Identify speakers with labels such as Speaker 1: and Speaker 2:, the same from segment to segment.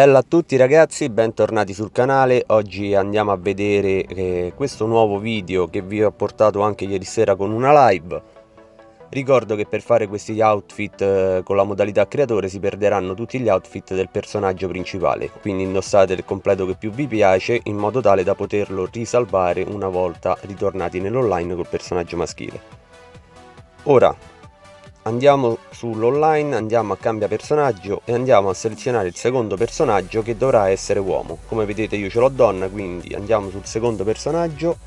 Speaker 1: Bella a tutti ragazzi, bentornati sul canale, oggi andiamo a vedere eh, questo nuovo video che vi ho portato anche ieri sera con una live. Ricordo che per fare questi outfit eh, con la modalità creatore si perderanno tutti gli outfit del personaggio principale. Quindi indossate il completo che più vi piace in modo tale da poterlo risalvare una volta ritornati nell'online col personaggio maschile. Ora andiamo sull'online, andiamo a cambia personaggio e andiamo a selezionare il secondo personaggio che dovrà essere uomo. Come vedete io ce l'ho donna, quindi andiamo sul secondo personaggio,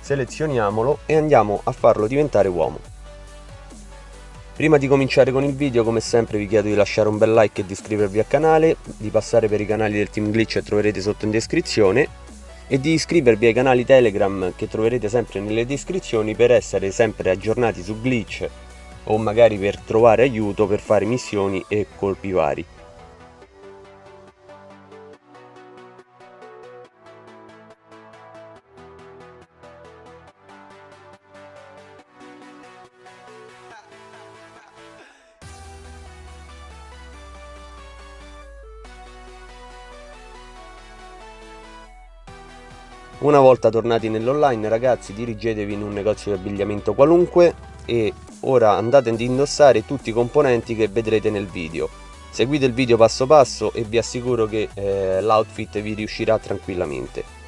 Speaker 1: selezioniamolo e andiamo a farlo diventare uomo. Prima di cominciare con il video come sempre vi chiedo di lasciare un bel like e di iscrivervi al canale, di passare per i canali del Team Glitch che troverete sotto in descrizione e di iscrivervi ai canali Telegram che troverete sempre nelle descrizioni per essere sempre aggiornati su Glitch o magari per trovare aiuto per fare missioni e colpi vari. Una volta tornati nell'online ragazzi dirigetevi in un negozio di abbigliamento qualunque e ora andate ad indossare tutti i componenti che vedrete nel video. Seguite il video passo passo e vi assicuro che eh, l'outfit vi riuscirà tranquillamente.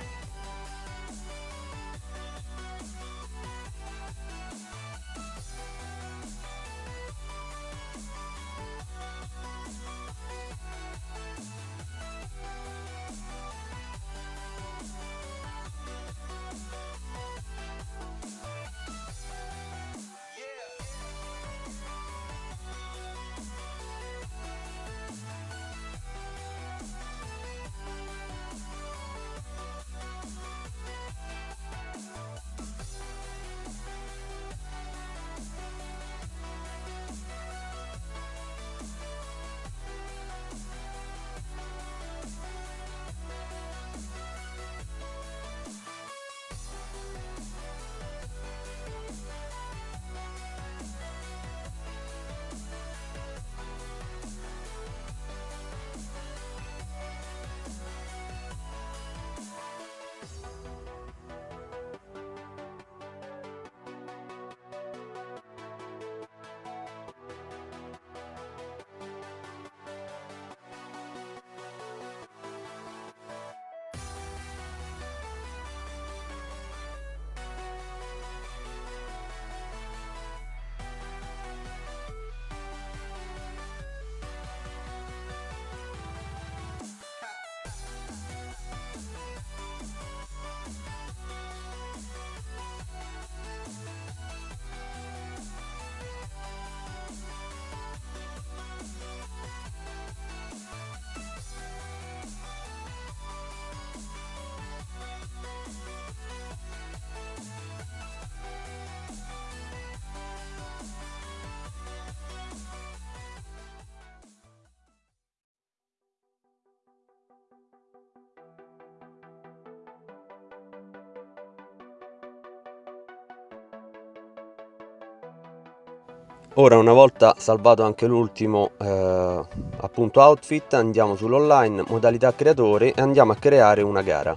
Speaker 1: Ora una volta salvato anche l'ultimo eh, appunto outfit andiamo sull'online, modalità creatore e andiamo a creare una gara.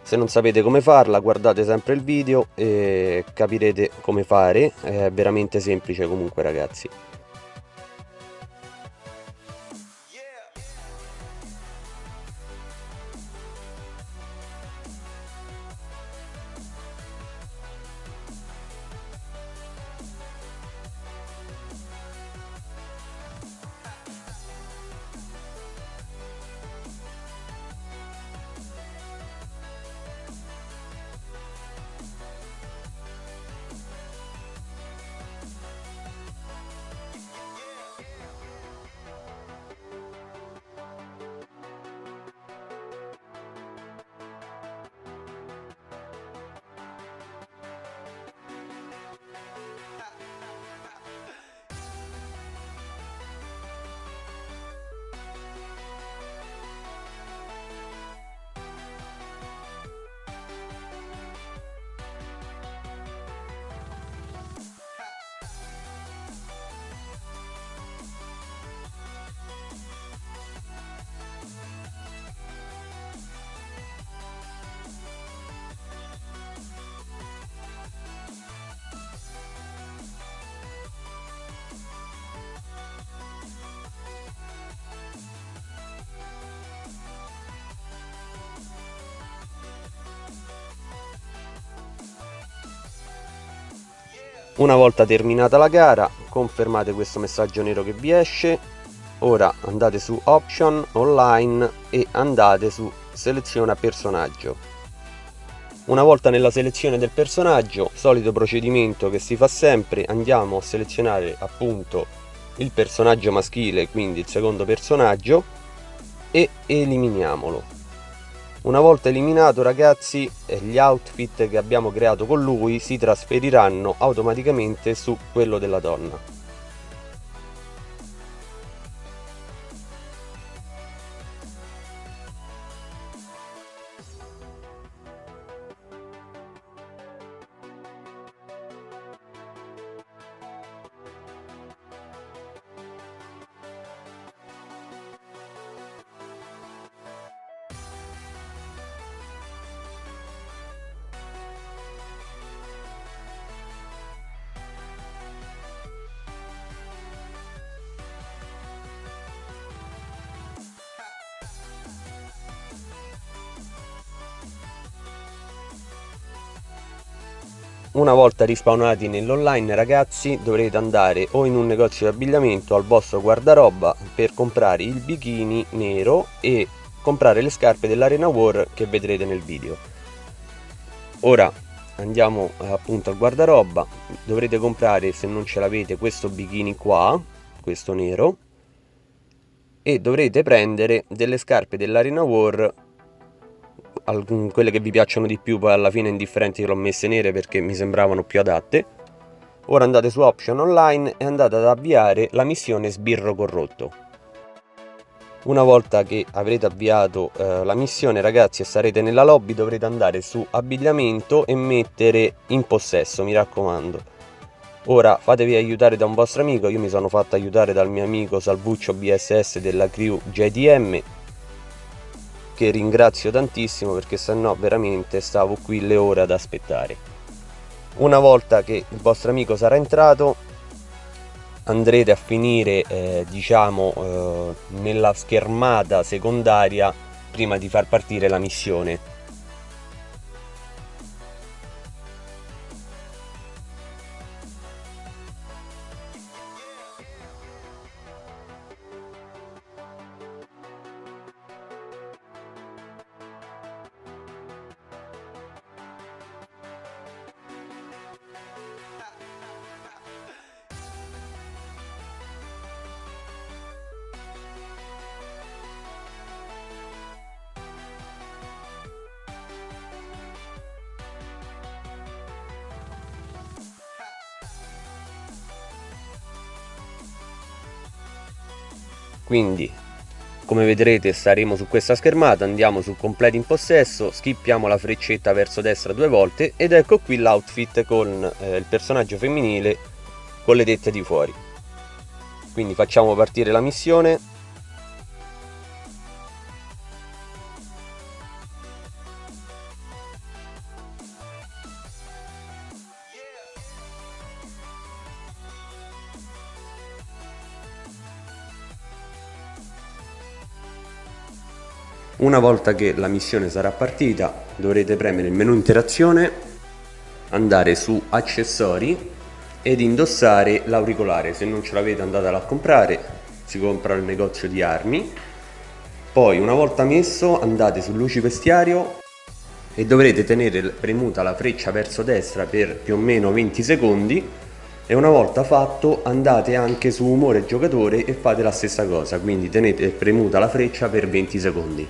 Speaker 1: Se non sapete come farla guardate sempre il video e capirete come fare, è veramente semplice comunque ragazzi. Una volta terminata la gara confermate questo messaggio nero che vi esce. Ora andate su option online e andate su seleziona personaggio. Una volta nella selezione del personaggio solito procedimento che si fa sempre andiamo a selezionare appunto il personaggio maschile quindi il secondo personaggio e eliminiamolo una volta eliminato ragazzi gli outfit che abbiamo creato con lui si trasferiranno automaticamente su quello della donna Una volta rispawnati nell'online ragazzi dovrete andare o in un negozio di abbigliamento al vostro guardaroba per comprare il bikini nero e comprare le scarpe dell'Arena War che vedrete nel video. Ora andiamo appunto al guardaroba, dovrete comprare se non ce l'avete questo bikini qua, questo nero, e dovrete prendere delle scarpe dell'Arena War quelle che vi piacciono di più poi alla fine indifferenti che l'ho messe nere perché mi sembravano più adatte. Ora andate su option online e andate ad avviare la missione sbirro corrotto. Una volta che avrete avviato eh, la missione ragazzi e sarete nella lobby dovrete andare su abbigliamento e mettere in possesso mi raccomando. Ora fatevi aiutare da un vostro amico. Io mi sono fatto aiutare dal mio amico Salvuccio BSS della crew JDM che ringrazio tantissimo perché se no veramente stavo qui le ore ad aspettare. Una volta che il vostro amico sarà entrato andrete a finire eh, diciamo eh, nella schermata secondaria prima di far partire la missione quindi come vedrete staremo su questa schermata andiamo su completi in possesso skippiamo la freccetta verso destra due volte ed ecco qui l'outfit con eh, il personaggio femminile con le tette di fuori. Quindi facciamo partire la missione Una volta che la missione sarà partita dovrete premere il menu interazione, andare su accessori ed indossare l'auricolare, se non ce l'avete andatelo a comprare, si compra al negozio di armi. Poi una volta messo andate su luci vestiario e dovrete tenere premuta la freccia verso destra per più o meno 20 secondi e una volta fatto andate anche su umore giocatore e fate la stessa cosa, quindi tenete premuta la freccia per 20 secondi.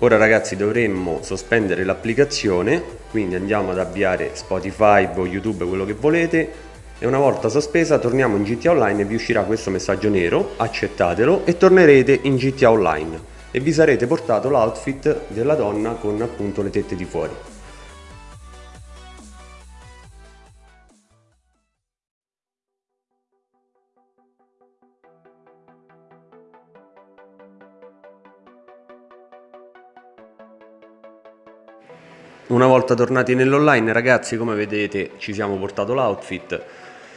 Speaker 1: Ora ragazzi dovremmo sospendere l'applicazione, quindi andiamo ad avviare Spotify o YouTube, quello che volete, e una volta sospesa torniamo in GTA Online e vi uscirà questo messaggio nero, accettatelo e tornerete in GTA Online e vi sarete portato l'outfit della donna con appunto le tette di fuori. Una volta tornati nell'online ragazzi come vedete ci siamo portato l'outfit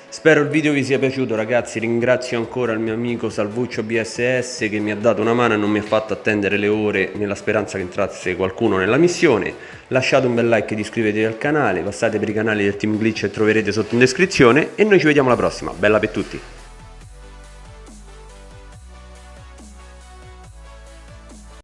Speaker 1: Spero il video vi sia piaciuto ragazzi, ringrazio ancora il mio amico Salvuccio BSS che mi ha dato una mano e non mi ha fatto attendere le ore nella speranza che entrasse qualcuno nella missione. Lasciate un bel like ed iscrivetevi al canale, passate per i canali del Team Glitch e troverete sotto in descrizione e noi ci vediamo alla prossima, bella per tutti!